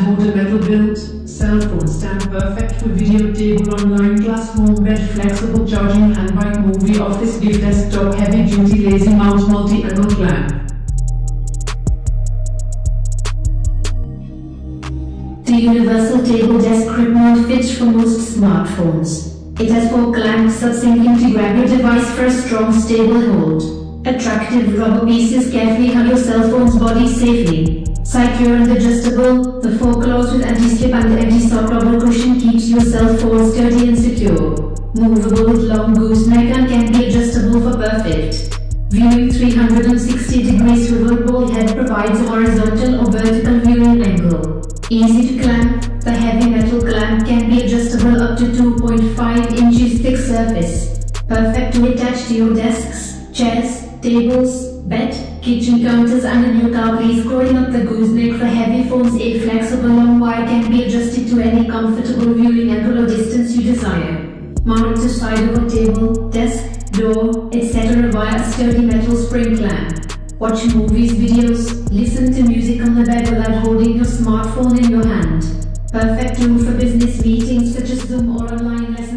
holder metal built, cell phone stand perfect for video table online class home bed flexible charging handbike movie office gift desktop heavy duty lazy mount multi-angle clamp. The universal table desk grip mode fits for most smartphones. It has four clamps subsyncing to grab your device for a strong stable hold. Attractive rubber pieces carefully hug your cell phone's body safely. Adjustable, the four claws with anti-slip and anti-sock rubber cushion keeps your cell sturdy and secure. Movable with long gooseneck and can be adjustable for perfect. Viewing 360 degrees swivelable head provides a horizontal or vertical viewing angle. Easy to clamp, the heavy metal clamp can be adjustable up to 2.5 inches thick surface. Perfect to attach to your desks, chairs, tables, bed, kitchen counters and a new car please scrolling up the gooseneck for heavy phones a flexible long wire can be adjusted to any comfortable viewing angle or distance you desire. Mount to side of a table, desk, door, etc. via a sturdy metal spring clamp. Watch movies, videos, listen to music on the bed without holding your smartphone in your hand. Perfect tool for business meetings such as Zoom or online lessons.